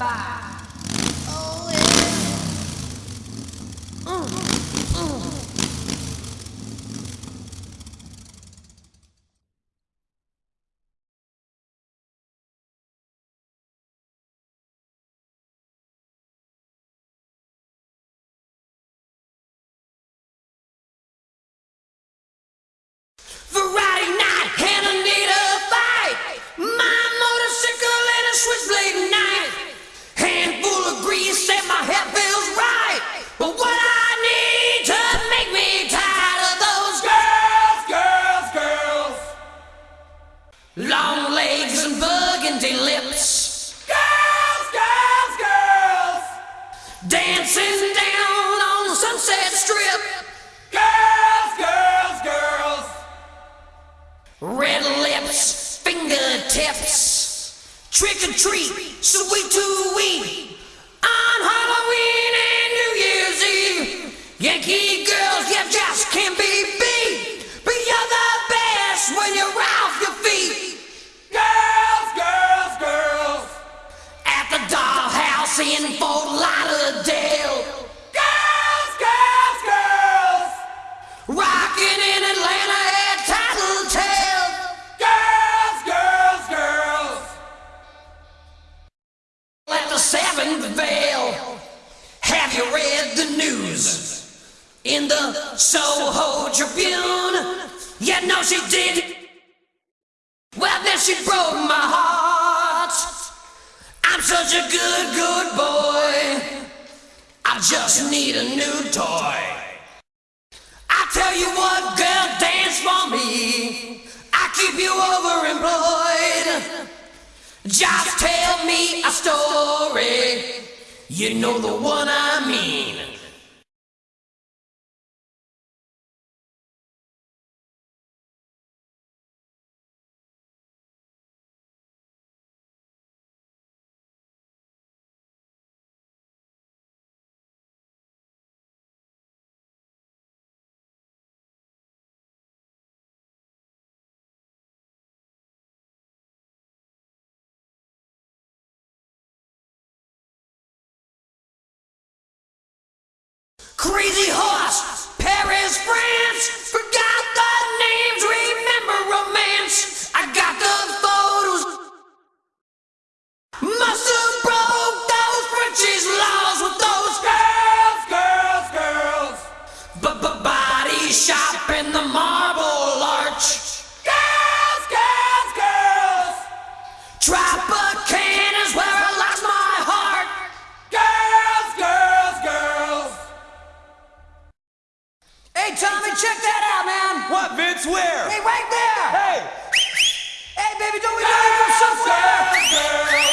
five. Fingertips, trick or treat, sweet to weep. On Halloween and New Year's Eve, Yankee girls, you just can't be beat. But you're the best when you're off your feet. Girls, girls, girls, at the dollhouse in Fort Lauderdale. Seventh veil. Have you read the news? In the Soho Tribune? Yeah, no, she did. Well, then she broke my heart. I'm such a good, good boy. I just need a new toy. I tell you what, girl, dance for me. I keep you overemployed. Just tell me a story. You know the one I mean. Crazy horse, Paris, France. Forgot the names, remember romance. I got the photos. Must have broke those Frenchies' laws with those girls, girls, girls. But body shop in the marble That's where. Hey, right there. Hey. Hey, baby, don't we know you from somewhere? somewhere.